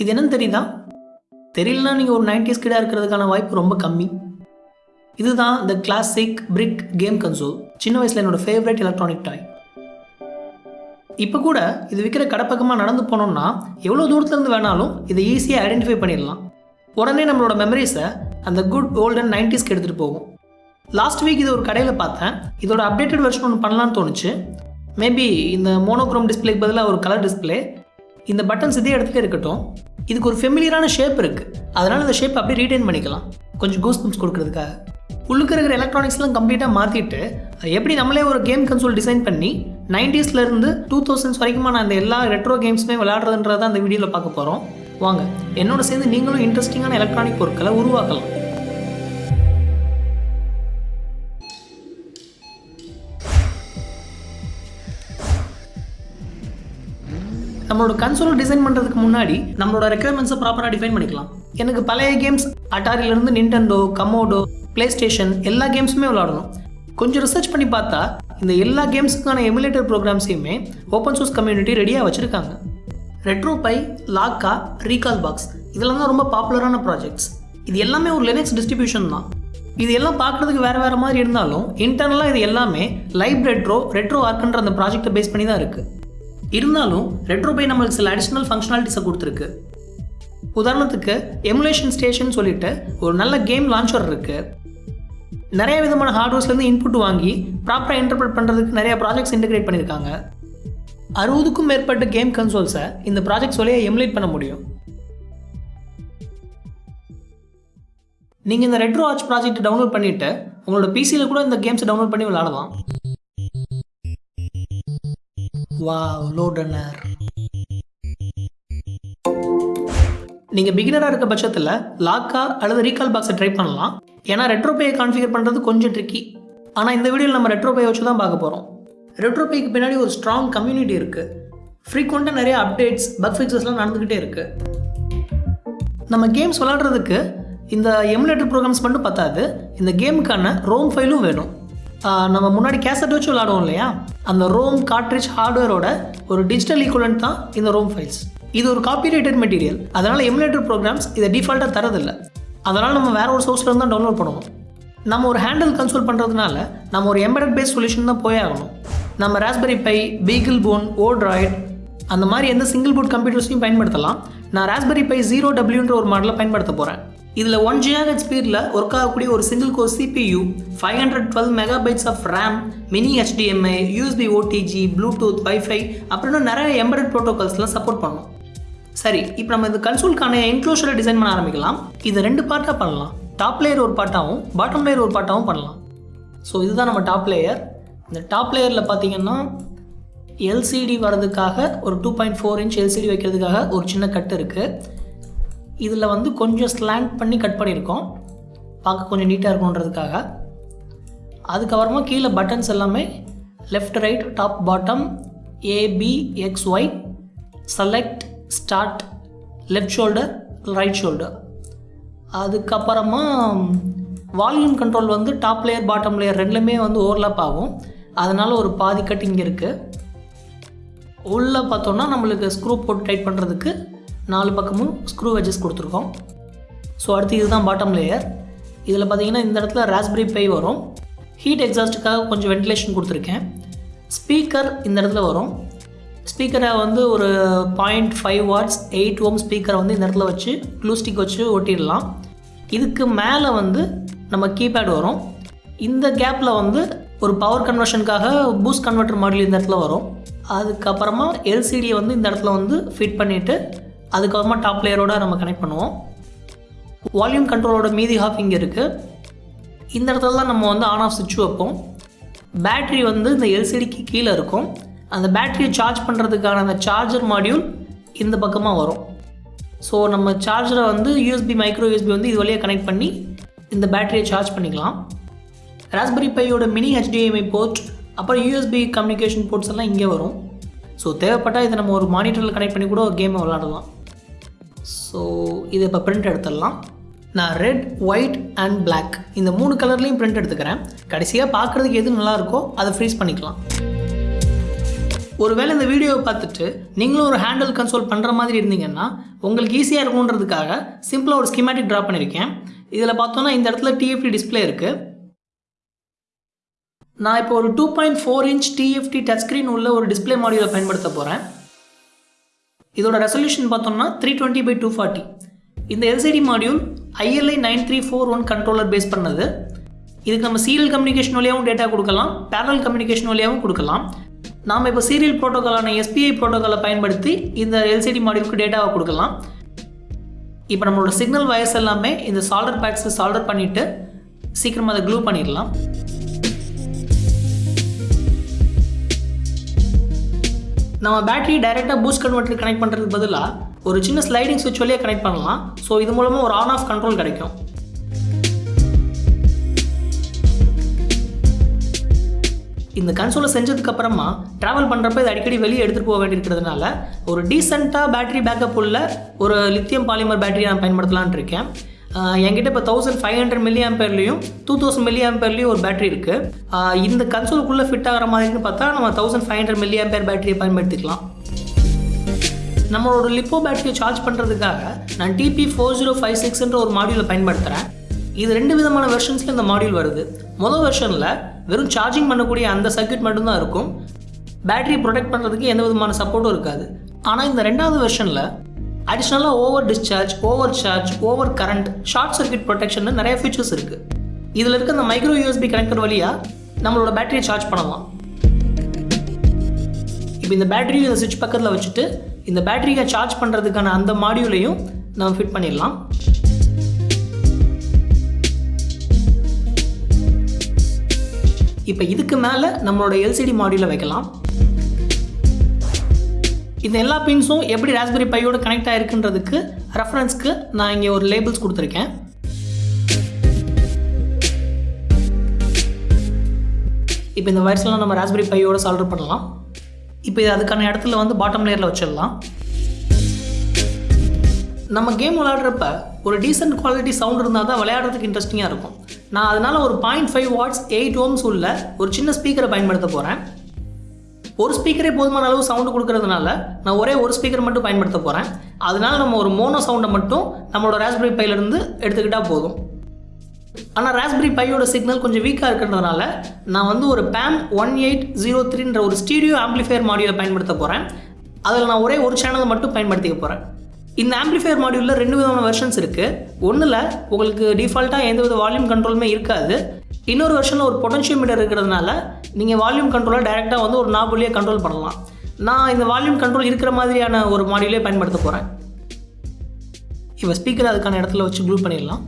இது என்னன்னு தெரியுதா? தெரியலனா நீங்கள் ஒரு நைன்டிஸ் கிடாக இருக்கிறதுக்கான வாய்ப்பு ரொம்ப கம்மி. இதுதான் இந்த கிளாசிக் பிரிக் கேம் கன்சோல் சின்ன வயசில் என்னோட ஃபேவரட் எலக்ட்ரானிக் டாய் இப்போ கூட இது விற்கிற கடப்பக்கமாக நடந்து போனோம்னா எவ்வளோ தூரத்துலேருந்து வேணாலும் இதை ஈஸியாக ஐடென்டிஃபை பண்ணிடலாம். உடனே நம்மளோட மெமரிஸை அந்த குட் ஓல்டன் நைன்டிஸ்க்கு எடுத்துகிட்டு போகும். லாஸ்ட் வீக் இது ஒரு கடையில் பார்த்தேன். இதோட அப்டேட்டட் வெர்ஷன் ஒன்று பண்ணலான்னு தோணுச்சு. மேபி இந்த மோனோக்ரோம் டிஸ்பிளேக்கு பதிலாக ஒரு கலர் டிஸ்பிளே இந்த பட்டன்ஸ் இதே இடத்துல இருக்கட்டும். இதுக்கு ஒரு ஃபெமிலியரான ஷேப் இருக்குது அதனால் இந்த ஷேப் அப்படியே ரீடைன் பண்ணிக்கலாம். கொஞ்சம் கூஸ் பம்ப்ஸ் கொடுக்குறதுக்காக. உள்ளுக்கு இருக்கிற எலக்ட்ரானிக்ஸ்லாம் கம்ப்ளீட்டாக மாற்றிட்டு எப்படி நம்மளே ஒரு கேம் கன்சோல் டிசைன் பண்ணி நைன்டிஸ்லேருந்து டூ தௌசண்ட்ஸ் வரைக்குமான அந்த எல்லா ரெட்ரோ கேம்ஸுமே விளையாடுறதுன்றதை அந்த வீடியோவில் பார்க்க போகிறோம் வாங்க என்னோட சேர்ந்து நீங்களும் இன்ட்ரெஸ்டிங்கான எலக்ட்ரானிக் பொருட்களை உருவாக்கலாம். நம்மளோட கன்சோல் டிசைன் பண்ணுறதுக்கு முன்னாடி நம்மளோட ரெக்குயர்மெண்ட்ஸை ப்ராப்பராக டிஃபைன் பண்ணிக்கலாம். எனக்கு பழைய கேம்ஸ் அட்டாரியிலேருந்து நிண்டெண்டோ கமோடோ ப்ளே ஸ்டேஷன் எல்லா கேம்ஸுமே விளாடணும் கொஞ்சம் ரிசர்ச் பண்ணி பார்த்தா இந்த எல்லா கேம்ஸுக்கான எமுலேட்டர் ப்ரோக்ராம்ஸையுமே ஓப்பன் சோர்ஸ் கம்யூனிட்டி ரெடியாக வச்சுருக்காங்க. RetroPie Lakka Recalbox இதெல்லாம் தான் ரொம்ப பாப்புலரான ப்ராஜெக்ட்ஸ் இது எல்லாமே ஒரு லினக்ஸ் டிஸ்ட்ரிபியூஷன் தான். இது எல்லாம் பார்க்குறதுக்கு வேறு வேறு மாதிரி இருந்தாலும் இன்டர்னலாக இது எல்லாமே லைப் ரெட்ரோ ரெட்ரோ ஆர்க்குன்ற அந்த ப்ராஜெக்ட்டை பேஸ் பண்ணி தான் இருக்குது இருந்தாலும் ரெட்ரோ பை நம்மளுக்கு சில அடிஷ்னல் ஃபங்க்ஷனாலிட்டிஸை கொடுத்துருக்கு. உதாரணத்துக்கு எமுலேஷன் ஸ்டேஷன் சொல்லிட்டு ஒரு நல்ல கேம் லான்ச்சர் இருக்கு. நிறைய விதமான ஹார்ட்வேர்ஸ்லேருந்து இன்புட் வாங்கி ப்ராப்பராக இன்டர்பிரட் பண்ணுறதுக்கு நிறைய ப்ராஜெக்ட்ஸ் இன்டகிரேட் பண்ணியிருக்காங்க அறுபதுக்கும் மேற்பட்ட கேம் கன்சோல்ஸை இந்த ப்ராஜெக்ட்ஸ் வழியாக எமுலேட் பண்ண முடியும். நீங்கள் இந்த ரெட்ரோ ஆர்ச் ப்ராஜெக்ட் டவுன்லோட் பண்ணிவிட்டு உங்களோட பிசியில் கூட இந்த கேம்ஸை டவுன்லோட் பண்ணி விளாடலாம் வாவ் லோடனர் நீங்கள் பிகினராக இருக்க பட்சத்தில் லாக்கா அல்லது ரீகால் பாக்ஸை ட்ரை பண்ணலாம். ஏன்னா ரெட்ரோபேயை கான்ஃபிகர் பண்ணுறது கொஞ்சம் ட்ரிக்கி ஆனால் இந்த வீடியோவில் நம்ம ரெட்ரோபேயை வச்சு தான் பார்க்க போகிறோம் ரெட்ரோபேக்கு பின்னாடி ஒரு ஸ்ட்ராங் கம்யூனிட்டி இருக்குது ஃப்ரீக்வெண்ட்டாக நிறைய அப்டேட்ஸ் பக் ஃபிக்ஸஸ்லாம் நடந்துக்கிட்டே இருக்குது நம்ம கேம்ஸ் விளாடுறதுக்கு இந்த எமுலேட்டர் ப்ரோக்ராம்ஸ் மட்டும் பத்தாது. இந்த கேமுக்கான ரோம் ஃபைலும் வேணும். நம்ம முன்னாடி கேசட் வச்சு விளாடுவோம் இல்லையா? அந்த ரோம் கார்ட்ரிட்ஜ் ஹார்ட்வேரோட ஒரு டிஜிட்டல் ஈக்குவலன்ட் தான் இந்த ரோம் ஃபைல்ஸ் இது ஒரு காப்பிரைட்டட் மெட்டீரியல் அதனால் எமுலேட்டர் ப்ரோக்ராம்ஸ் இதை டிஃபால்ட்டாக தரதில்லை அதனால் நம்ம வேற ஒரு சோர்ஸ்லேருந்து தான் டவுன்லோட் பண்ணுவோம். நம்ம ஒரு ஹேண்டில் கன்சோல் பண்ணுறதுனால நம்ம ஒரு எம்பெடட் பேஸ் சொல்யூஷன் தான் போயே ஆகணும். நம்ம raspberry by BeagleBone Odroid அந்த மாதிரி எந்த சிங்கிள் போர்ட் கம்ப்யூட்டர்ஸையும் பயன்படுத்தலாம். நான் ராஸ்பெரி பை ஜீரோ டபிள்யூன்ற ஒரு மாடலை பயன்படுத்த போகிறேன் இதில் ஒன் ஜிஆர்ஹெச் ஸ்பீடில் ஒர்க் ஆகக்கூடிய ஒரு single core CPU five hundred twelve megabytes of RAM mini HDMI USB OTG Bluetooth wifi அப்புறம் நிறைய எம்பரட் ப்ரோட்டோகால்ஸ்லாம் சப்போர்ட் பண்ணும். சரி இப்போ நம்ம இந்த கன்சோல்க்கான என்க்ளோஷரை டிசைன் பண்ண ஆரம்பிக்கலாம். இதை ரெண்டு பார்ட்டாக பண்ணலாம். டாப் லேயர் ஒரு பார்ட்டாகவும் பாட்டம் லேயர் ஒரு பார்ட்டாகவும் பண்ணலாம். ஸோ இதுதான் நம்ம டாப் லேயர் இந்த டாப் லேயரில் பார்த்தீங்கன்னா எல்சிடி வர்றதுக்காக ஒரு two point four inch LCD வைக்கிறதுக்காக ஒரு சின்ன கட் இருக்குது இதில் வந்து கொஞ்சம் ஸ்லாண்ட் பண்ணி கட் பண்ணியிருக்கோம். பார்க்க கொஞ்சம் நீட்டாக இருக்கணுன்றதுக்காக அதுக்கப்புறமா கீழே பட்டன்ஸ் எல்லாமே left right top bottom A B X Y select start left shoulder right shoulder அதுக்கப்புறமா வால்யூம் கண்ட்ரோல் வந்து டாப் லேயர் பாட்டம் லேயர் ரெண்டுலேயுமே வந்து ஓவர்லாப் ஆகும். அதனால் ஒரு பாதி கட் இங்கே இருக்குது உள்ளே பார்த்தோன்னா நம்மளுக்கு ஸ்க்ரூ போட்டு டைட் பண்ணுறதுக்கு நாலு பக்கமும் ஸ்க்ரூ வெஜஸ் கொடுத்துருக்கோம். ஸோ அடுத்து இதுதான் பாட்டம் லேயர் இதில் பார்த்தீங்கன்னா இந்த இடத்துல ராஸ்பெரி பை வரும். ஹீட் எக்ஸாஸ்ட்டுக்காக கொஞ்சம் வென்டிலேஷன் கொடுத்துருக்கேன். ஸ்பீக்கர் இந்த இடத்துல வரும். ஸ்பீக்கரை வந்து ஒரு point five watts eight ohm ஸ்பீக்கரை வந்து இந்த இடத்துல வச்சு க்ளூ ஸ்டிக் வச்சு ஒட்டிடலாம். இதுக்கு மேலே வந்து நம்ம கீபேட் வரும். இந்த கேப்பில் வந்து ஒரு பவர் கன்வர்ஷனுக்காக பூஸ்ட் கன்வெர்டர் மாடல் இந்த இடத்துல வரும். அதுக்கப்புறமா எல்சிடியை வந்து இந்த இடத்துல வந்து ஃபிட் பண்ணிவிட்டு அதுக்கப்புறமா டாப் லேயரோட நம்ம கனெக்ட் பண்ணுவோம். வால்யூம் கண்ட்ரோலோட மீதி ஹாஃப் இங்கே இருக்குது இந்த இடத்துல தான் நம்ம வந்து ஆன் ஆஃப் சுவிட்ச் வைப்போம். பேட்ரி வந்து இந்த எல்சிடிக்கு கீழே இருக்கும். அந்த பேட்டரியை சார்ஜ் பண்ணுறதுக்கான அந்த சார்ஜர் மாடியூல் இந்த பக்கமாக வரும். ஸோ நம்ம சார்ஜரை வந்து யூஎஸ்பி மைக்ரோ யூஎஸ்பி வந்து இது வழியாக கனெக்ட் பண்ணி இந்த பேட்டரியை சார்ஜ் பண்ணிக்கலாம். ராஸ்பெரி பையோட மினி ஹெச்டிஎம்ஐ போர்ட் அப்புறம் யூஎஸ்பி கம்யூனிகேஷன் போர்ட்ஸ் எல்லாம் இங்கே வரும். ஸோ தேவைப்பட்டால் இதை நம்ம ஒரு மானிட்டரில் கனெக்ட் பண்ணி கூட ஒரு கேமை விளாடலாம் ஸோ இதை இப்போ பிரிண்ட் எடுத்துடலாம். நான் ரெட் ஒயிட் அண்ட் பிளாக் இந்த மூணு கலர்லேயும் பிரிண்ட் எடுத்துக்கிறேன். கடைசியாக பார்க்குறதுக்கு எது நல்லாயிருக்கோ அதை ஃப்ரீஸ் பண்ணிக்கலாம். ஒருவேளை இந்த வீடியோவை பார்த்துட்டு நீங்களும் ஒரு ஹேண்டில் கன்சோல் பண்ணுற மாதிரி இருந்தீங்கன்னா உங்களுக்கு ஈஸியாக இருக்கும்ன்றதுக்காக சிம்பிளாக ஒரு ஸ்கிமேட்டிக் ட்ரா பண்ணியிருக்கேன் இதில் பார்த்தோன்னா இந்த இடத்துல டிஎஃப்டி டிஸ்பிளே இருக்குது நான் இப்போ ஒரு two point four inch TFT touch screen உள்ள ஒரு டிஸ்பிளே மாடியூலை பயன்படுத்த போகிறேன் இதோட ரெசல்யூஷன் பார்த்தோம்னா three twenty by two forty இந்த LCD module ILI nine three four one controller base பண்ணது. இதுக்கு நம்ம சீரியல் கம்யூனிகேஷன் வழியாகவும் டேட்டா கொடுக்கலாம் பேரல் கம்யூனிகேஷன் வழியாகவும் கொடுக்கலாம். நாம் இப்போ சீரியல் ப்ரோட்டோக்காலான எஸ்பிஐ ப்ரோட்டோக்காலை பயன்படுத்தி இந்த எல்சிடி மாடியூலுக்கு டேட்டாவை கொடுக்கலாம். இப்போ நம்மளோட சிக்னல் வயர்ஸ் எல்லாமே இந்த சால்டர் பேக்ஸை சால்டர் பண்ணிவிட்டு சீக்கிரமாக அதை க்ளூ பண்ணிடலாம். நம்ம பேட்டரி டைரெக்டாக பூஸ்ட் கன்வெர்ட்டர் கனெக்ட் பண்ணுறதுக்கு பதிலாக ஒரு சின்ன ஸ்லைடிங் சுவிட்ச் வழியாக கனெக்ட் பண்ணலாம். ஸோ இது மூலமாக ஒரு ஆன் ஆஃப் கண்ட்ரோல் கிடைக்கும். இந்த கன்சோலை செஞ்சதுக்கு அப்புறமா ட்ராவல் பண்ணுறப்ப இது அடிக்கடி வெளியே எடுத்துகிட்டு போக வேண்டியிருக்கிறதுனால ஒரு டீசெண்டாக பேட்டரி பேக்கப் உள்ள ஒரு லித்தியம் பாலிமர் பேட்டரி நான் பயன்படுத்தலான் இருக்கேன். என்கிட்ட இப்போ தௌசண்ட் ஃபைவ் ஹண்ட்ரட் மில்லி ஆம்பேர்லேயும் டூ தௌசண்ட் மில்லி ஆம்பேர்லேயும் ஒரு பேட்டரி இருக்குது இந்த கன்சோலுக்குள்ளே ஃபிட் ஆகிற மாதிரின்னு பார்த்தா நம்ம thousand five hundred milliampere பேட்டரியை பயன்படுத்திக்கலாம். நம்மளோட லிப்போ பேட்டரியை சார்ஜ் பண்ணுறதுக்காக நான் டிபி ஃபோர் ஜீரோ ஃபைவ் சிக்ஸ்ன்ற ஒரு மாடியூலை பயன்படுத்துகிறேன் இது ரெண்டு விதமான வெர்ஷன்ஸில் இந்த மாடியூல் வருது. முதல் வெர்ஷனில் வெறும் சார்ஜிங் பண்ணக்கூடிய அந்த சர்க்யூட் மட்டும்தான் இருக்கும். பேட்டரி ப்ரொடெக்ட் பண்ணுறதுக்கு எந்த விதமான சப்போர்ட்டும் இருக்காது. ஆனால் இந்த ரெண்டாவது வெர்ஷனில் அடிஷ்னலாக over discharge over charge over current short circuit protection நிறைய ஃபீச்சர்ஸ் இருக்குது இதில் இருக்க அந்த மைக்ரோ யூஎஸ்பி கனெக்டர் வழியாக நம்மளோட பேட்டரியை சார்ஜ் பண்ணலாம். இப்போ இந்த பேட்டரியும் இந்த சுவிட்ச் பக்கத்தில் வச்சுட்டு இந்த பேட்டரியை சார்ஜ் பண்ணுறதுக்கான அந்த மாடியூலையும் நம்ம ஃபிட் பண்ணிடலாம். இப்போ இதுக்கு மேலே நம்மளோட எல்சிடி மாடியூலை வைக்கலாம். இந்த எல்லா பின்ஸும் எப்படி ராஸ்பெரி பையோட கனெக்ட் ஆகிருக்குன்றதுக்கு ரெஃபரன்ஸ்க்கு நான் இங்கே ஒரு லேபிள்ஸ் கொடுத்துருக்கேன். இப்போ இந்த வயர்ஸ்லாம் நம்ம ராஸ்பெரி பையோட சால்டர் பண்ணலாம். இப்போ இது அதுக்கான இடத்துல வந்து பாட்டம் லேயரில் வச்சிடலாம். நம்ம கேம் விளையாடுறப்ப ஒரு டீசென்ட் குவாலிட்டி சவுண்ட் இருந்தால் தான் விளையாடுறதுக்கு இன்ட்ரெஸ்டிங்காக இருக்கும். நான் அதனால் ஒரு point five watts eight ohms உள்ள ஒரு சின்ன ஸ்பீக்கரை பயன்படுத்த போகிறேன் ஒரு ஸ்பீக்கரே போதுமான அளவு சவுண்டு கொடுக்கறதுனால நான் ஒரே ஒரு ஸ்பீக்கர் மட்டும் பயன்படுத்த போகிறேன் அதனால நம்ம ஒரு மோனோ சவுண்டை மட்டும் நம்மளோட ராஸ்பெரி பையிலேருந்து எடுத்துக்கிட்டால் போதும். ஆனால் ராஸ்பெரி பையோட சிக்னல் கொஞ்சம் வீக்காக இருக்கிறதுனால நான் வந்து ஒரு பேம் ஒன் எயிட் ஜீரோ த்ரீன்ற ஒரு ஸ்டீடியோ ஆம்ப்ளிஃபையர் மாடியூலை பயன்படுத்த போகிறேன் அதில் நான் ஒரே ஒரு சேனலை மட்டும் பயன்படுத்திக்க போகிறேன் இந்த ஆம்பிளிஃபையர் மாடியூலில் ரெண்டு விதமான வெர்ஷன்ஸ் இருக்குது ஒன்றில் உங்களுக்கு டிஃபால்ட்டாக எந்த வித வால்யூம் கண்ட்ரோலுமே இருக்காது. இன்னொரு வெர்ஷனில் ஒரு பொட்டன்ஷியோமீட்டர் இருக்கிறதுனால நீங்கள் வால்யூம் கண்ட்ரோலை டைரெக்டாக வந்து ஒரு நாப் கண்ட்ரோல் பண்ணலாம். நான் இந்த வால்யூம் கண்ட்ரோல் இருக்கிற மாதிரியான ஒரு மாடியூலே பயன்படுத்த போகிறேன் இப்போ ஸ்பீக்கர் அதுக்கான இடத்துல வச்சு க்ளூ பண்ணிடலாம்.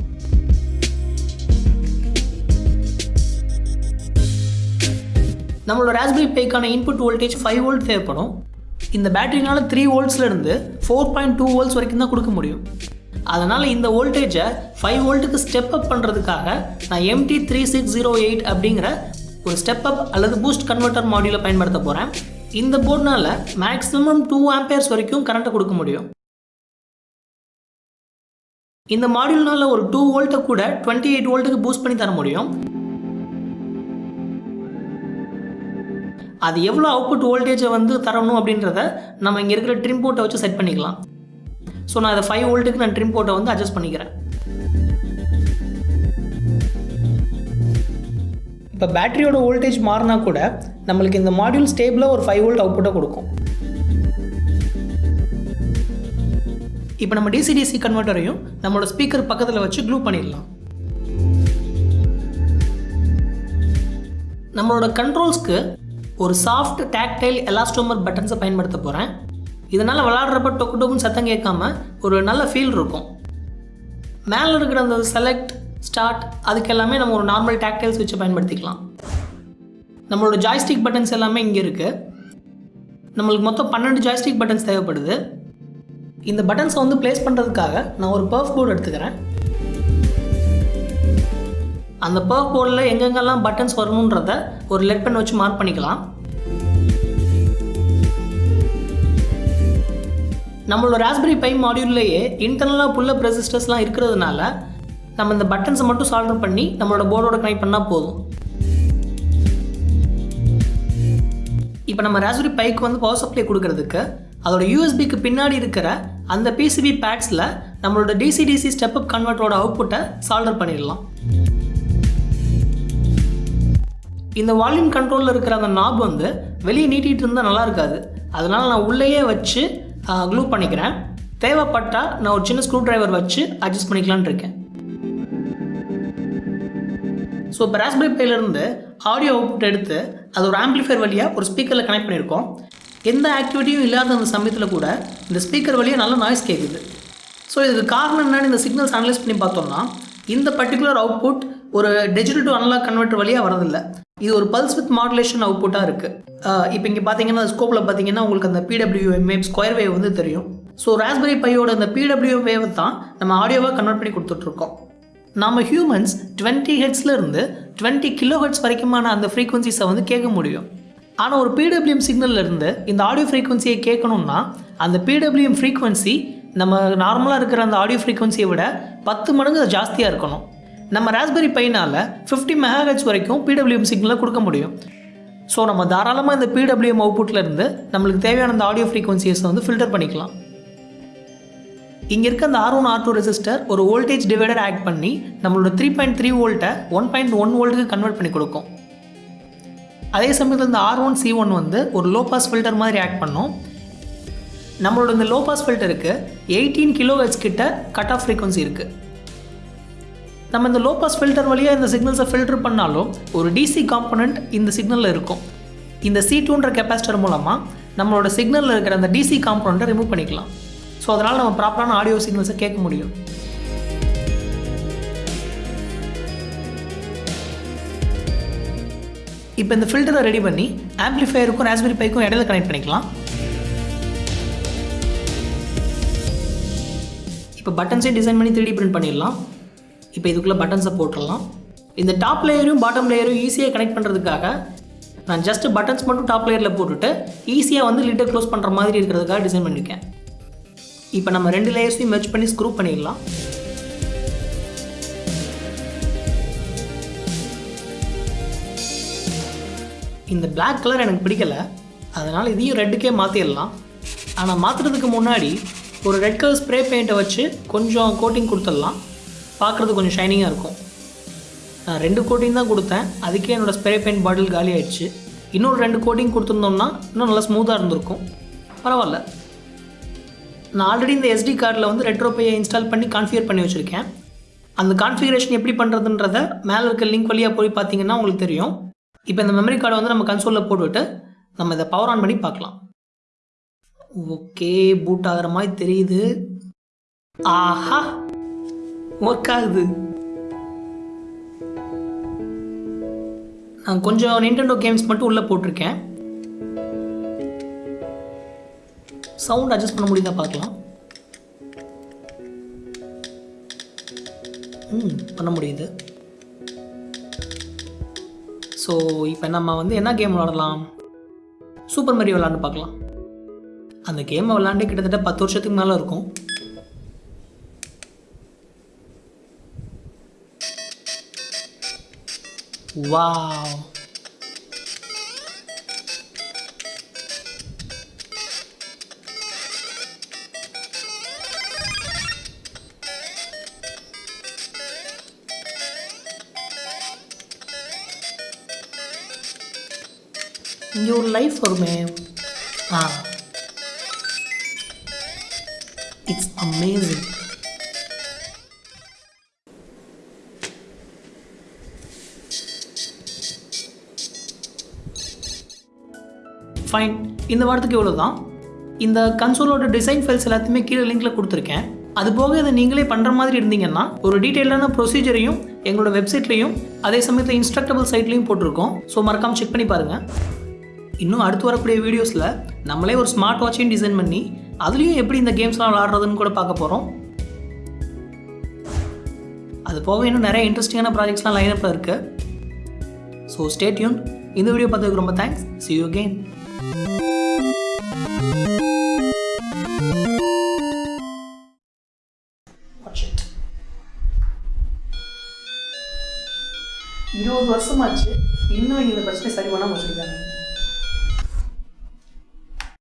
நம்மளோட ராஸ்பெரி பேக்கான இன்புட் வோல்டேஜ் ஃபைவ் வோல்ட் தேவைப்படும். இந்த பேட்டரினால் த்ரீ வோல்ட்ஸ்லேருந்து ஃபோர் பாயிண்ட் டூ வோல்ட்ஸ் வரைக்கும் தான் கொடுக்க முடியும். அதனால் இந்த வோல்டேஜை ஃபைவ் வோல்ட்டுக்கு ஸ்டெப் அப் பண்ணுறதுக்காக நான் MT three six zero eight அப்படிங்கிற ஒரு ஸ்டெப் அப் அல்லது பூஸ்ட் கன்வெர்ட்டர் மாடியூலை பயன்படுத்த போகிறேன் இந்த போர்டினால் மேக்ஸிமம் டூ ஆம்பேர்ஸ் வரைக்கும் கரண்ட்டை கொடுக்க முடியும். இந்த மாடியூல்னால் ஒரு டூ வோல்ட்டை கூட டுவெண்ட்டி எயிட் வோல்ட்டுக்கு பூஸ்ட் பண்ணி தர முடியும். அது எவ்வளோ அவுட்புட் வோல்டேஜை வந்து தரணும் அப்படின்றத நம்ம இங்கே இருக்கிற ட்ரிம் போர்ட்டை வச்சு செட் பண்ணிக்கலாம். ஸோ நான் அதை ஃபைவ் வோல்ட்டுக்கு நான் ட்ரிம் போர்ட்டை வந்து அட்ஜஸ்ட் பண்ணிக்கிறேன். இப்போ பேட்டரியோட வோல்டேஜ் மாறினா கூட நம்மளுக்கு இந்த மாடியூல் ஸ்டேபிளாக ஒரு ஃபைவ் வோல்ட் அவுட்புட்டை கொடுக்கும். இப்போ நம்ம டிசிடிசி கன்வெர்ட்டரையும் நம்மளோட ஸ்பீக்கர் பக்கத்தில் வச்சு க்ளூ பண்ணிடலாம். நம்மளோட கண்ட்ரோல்ஸ்க்கு ஒரு சாஃப்ட் டேக்டைல் எலாஸ்டோமர் பட்டன்ஸை பயன்படுத்த போகிறேன் இதனால் விளாட்றப்ப டொக்கு டொக்குன்னு சத்தம் கேட்காம ஒரு நல்ல ஃபீல் இருக்கும். மேலே இருக்கிற அந்த செலக்ட் ஸ்டார்ட். அதுக்கு எல்லாமே நம்ம ஒரு நார்மல் டாக்டைல் சுவிட்சை பயன்படுத்திக்கலாம். நம்மளோட ஜாய்ஸ்டிக் பட்டன்ஸ் எல்லாமே இங்கே இருக்குது நம்மளுக்கு மொத்தம் பன்னெண்டு ஜாய்ஸ்டிக் பட்டன்ஸ் தேவைப்படுது. இந்த பட்டன்ஸை வந்து ப்ளேஸ் பண்ணுறதுக்காக நான் ஒரு பர்ஃப் போர்டு எடுத்துக்கிறேன். அந்த பர்ஃப் போர்டில் எங்கெங்கெல்லாம் பட்டன்ஸ் வரணுன்றத ஒரு லெட் பென் வச்சு மார்க் பண்ணிக்கலாம். நம்மளோட ராஸ்பெரி பை மாடியூல்லையே இன்டர்னலாக புல்லப் ரெசிஸ்டர்ஸ்லாம் இருக்கிறதுனால நம்ம இந்த பட்டன்ஸை மட்டும் சால்டர் பண்ணி நம்மளோட போர்டோட கனெக்ட் பண்ணால் போதும். இப்போ நம்ம ராஸ்பெரி பைக்கு வந்து பவர் சப்ளை கொடுக்கறதுக்கு அதோட யூஎஸ்பிக்கு பின்னாடி இருக்கிற அந்த பிசிபி பேட்ஸில் நம்மளோட டிசி டிசி ஸ்டெப் அப் கன்வெர்ட்டரோட அவுட்புட்டை சால்டர் பண்ணிடலாம். இந்த வால்யூம் கண்ட்ரோலில் இருக்கிற அந்த நாப் வந்து வெளியே நீட்டிகிட்டு இருந்தால் நல்லா இருக்காது. அதனால் நான் உள்ளேயே வச்சு க்ளூ பண்ணிக்கிறேன். தேவைப்பட்டால் நான் ஒரு சின்ன ஸ்க்ரூ டிரைவர் வச்சு அட்ஜஸ்ட் பண்ணிக்கலான் இருக்கேன். ஸோ இப்போ ராஸ்பெரி பையிலேருந்து ஆடியோ அவுட்புட் எடுத்து அது ஒரு ஆம்ப்ளிஃபையர் வழியாக ஒரு ஸ்பீக்கரில் கனெக்ட் பண்ணியிருக்கோம். எந்த ஆக்டிவிட்டியும் இல்லாத அந்த சமயத்தில் கூட இந்த ஸ்பீக்கர் வழியாக நல்ல நாய்ஸ் கேட்குது ஸோ இதுக்கு காரணம் என்னென்னு இந்த சிக்னல்ஸ் அனலைஸ் பண்ணி பார்த்தோம்னா இந்த பர்டிகுலர் அவுட்புட் ஒரு டிஜிட்டல் டு அனலாக் கன்வெர்ட்டர் வழியாக வரதில்லை இது ஒரு பல்ஸ் வித் மாடுலேஷன் அவுட்புட்டாக இருக்குது இப்போ இங்கே பார்த்தீங்கன்னா ஸ்கோப்பில் பார்த்தீங்கன்னா உங்களுக்கு அந்த பிடபிள்யூஎம் வேவ் ஸ்கொயர் வேவ் வந்து தெரியும். ஸோ ராஸ்பெரி பையோட அந்த பிடபிள்யூஎம் வேவ் தான் நம்ம ஆடியோவாக கன்வெர்ட் பண்ணி கொடுத்துட்ருக்கோம் நம்ம ஹியூமன்ஸ் டுவெண்ட்டி ஹெட்ஸ்லேருந்து டுவெண்ட்டி கிலோ ஹெட்ஸ் வரைக்குமான அந்த ஃப்ரீக்வன்சிஸை வந்து கேட்க முடியும். ஆனால் ஒரு பிடபிள்யூஎம் சிக்னல்லேருந்து இந்த ஆடியோ ஃப்ரீக்வன்சியை கேட்கணும்னா அந்த பிடபிள்யூஎம் ஃப்ரீக்வன்சி நம்ம நார்மலாக இருக்கிற அந்த ஆடியோ ஃப்ரீக்வன்சியை விட பத்து மடங்கு அது ஜாஸ்தியாக இருக்கணும். நம்ம ராஸ்பெரி பைனால் ஃபிஃப்டி மெகாஹெட்ஸ் வரைக்கும் பிடபிள்யூஎம் சிக்னலை கொடுக்க முடியும். ஸோ நம்ம தாராளமாக இந்த பிடபிள்யூஎம் அவுட்புட்லேருந்து நம்மளுக்கு தேவையான அந்த ஆடியோ ஃப்ரீக்வன்சிஸை வந்து ஃபில்டர் பண்ணிக்கலாம். இங்கே இருக்க அந்த R one R two resistor ஒரு வோல்டேஜ் டிவைடர் ஆட் பண்ணி நம்மளோட த்ரீ பாயிண்ட் த்ரீ வோல்ட்டை ஒன் பாயிண்ட் ஒன் வோல்ட்டுக்கு கன்வெர்ட் பண்ணி கொடுக்கும். அதே சமயத்தில் இந்த ஆர் ஒன் சி ஒன் வந்து ஒரு லோ பாஸ் ஃபில்டர் மாதிரி ஆக்ட் பண்ணும். நம்மளோட இந்த லோ பாஸ் ஃபில்டருக்கு எயிட்டீன் கிலோ ஹெட்ஸ் கிட்ட கட் ஆஃப் ஃப்ரீக்வன்சி இருக்குது நம்ம இந்த லோ பாஸ் ஃபில்டர் வழியாக இந்த சிக்னல்ஸை ஃபில்டர் பண்ணாலும் ஒரு டிசி காம்பனண்ட் இந்த சிக்னலில் இருக்கும். இந்த சி டூன்ற கெப்பாசிட்டர் மூலமாக நம்மளோட சிக்னலில் இருக்கிற அந்த டிசி காம்பனண்ட்டை ரிமூவ் பண்ணிக்கலாம். ஸோ அதனால் நம்ம ப்ராப்பரான ஆடியோ சிக்னல்ஸை கேட்க முடியும். இப்போ இந்த ஃபில்டரை ரெடி பண்ணி ஆம்ப்ளிஃபையருக்கும் ராஸ்பெரி பைக்கும் இடையில கனெக்ட் பண்ணிக்கலாம். இப்போ பட்டன்ஸே டிசைன் பண்ணி 3D பிரிண்ட் பண்ணிடலாம். இப்போ இதுக்குள்ளே பட்டன்ஸை போட்டுடலாம். இந்த டாப் லேயரும் பாட்டம் லேயரும் ஈஸியாக கனெக்ட் பண்ணுறதுக்காக நான் ஜஸ்ட் பட்டன்ஸ் மட்டும் டாப் லேயரில் போட்டுட்டு ஈஸியாக வந்து லிட்டர் க்ளோஸ் பண்ணுற மாதிரி இருக்கிறதுக்காக டிசைன் பண்ணியிருக்கேன் இப்போ நம்ம ரெண்டு லேயர்ஸையும் மெர்ச் பண்ணி ஸ்க்ரூ பண்ணிடலாம். இந்த பிளாக் கலர் எனக்கு பிடிக்கல. அதனால் இதையும் ரெட்டுக்கே மாற்றிடலாம் ஆனால் மாற்றுறதுக்கு முன்னாடி ஒரு ரெட் கலர் ஸ்ப்ரே பெயிண்ட்டை வச்சு கொஞ்சம் கோட்டிங் கொடுத்துடலாம். பார்க்குறது கொஞ்சம் ஷைனிங்காக இருக்கும். நான் ரெண்டு கோட்டிங் தான் கொடுத்தேன். அதுக்கே என்னோடய ஸ்ப்ரே பெயிண்ட் பாட்டில் காலி ஆயிடுச்சு. இன்னொரு ரெண்டு கோட்டிங் கொடுத்துருந்தோம்னா இன்னும் நல்லா ஸ்மூத்தாக இருந்திருக்கும். பரவாயில்ல. நான் ஆல்ரெடி இந்த எஸ்டி கார்டில் வந்து ரெட்ரோபேயை இன்ஸ்டால் பண்ணி கான்ஃபிகர் பண்ணி வச்சுருக்கேன். அந்த கான்ஃபிகரேஷன் எப்படி பண்ணுறதுன்றத மேலே இருக்க லிங்க் வழியாக போய் பார்த்தீங்கன்னா உங்களுக்கு தெரியும். இப்போ இந்த மெமரி கார்டை வந்து நம்ம கன்சோலில் போட்டுவிட்டு நம்ம இதை பவர் ஆன் பண்ணி பார்க்கலாம். ஓகே பூட் ஆகிற மாதிரி தெரியுது. ஆஹா ஒர்க் ஆகுது. நான் கொஞ்சம் நிண்டெண்டோ கேம்ஸ் மட்டும் உள்ளே போட்டிருக்கேன். சவுண்ட் அட்ஜஸ்ட் பண்ண முடியுதா பார்க்கலாம். ம் பண்ண முடியுது. ஸோ இப்போ நம்ம வந்து என்ன கேம் விளாடலாம்? சூப்பர் மரியோ விளாண்டு பார்க்கலாம். அந்த கேமை விளாண்டு கிட்டத்தட்ட பத்து வருஷத்துக்கு மேலே இருக்கும். Wow your life for me. Ah. It's amazing. Fine இந்த வாரத்துக்கு இவ்வளோ தான் இந்த கன்சோலோட டிசைன் ஃபைல்ஸ் எல்லாத்தையுமே கீழே லிங்கில் கொடுத்துருக்கேன் அது போக இதை நீங்களே பண்ணுற மாதிரி இருந்தீங்கன்னா ஒரு டீட்டெயிலான ப்ரொசீஜரையும் எங்களோட வெப்சைட்லையும் அதே சமயத்தில் இன்ஸ்ட்ரக்டபிள் சைட்லையும் போட்டிருக்கோம் ஸோ மறக்காமல் செக் பண்ணி பாருங்கள் இன்னும் அடுத்து வரக்கூடிய வீடியோஸில் நம்மளே ஒரு ஸ்மார்ட் வாட்சையும் டிசைன் பண்ணி அதுலேயும் எப்படி இந்த கேம்ஸ்லாம் விளாட்றதுன்னு கூட பார்க்க போகிறோம் அது போக இன்னும் நிறைய இன்ட்ரெஸ்டிங்கான ப்ராஜெக்ட்ஸ்லாம் லைனப்பில் இருக்குது ஸோ ஸ்டேட்யூன் இந்த வீடியோ பார்த்ததுக்கு ரொம்ப தேங்க்ஸ் சி யூ again. இருபது வருஷமாச்சு. இன்னும் இந்த பிரச்சனை சரி பண்ணாமல் வச்சுருக்காங்க.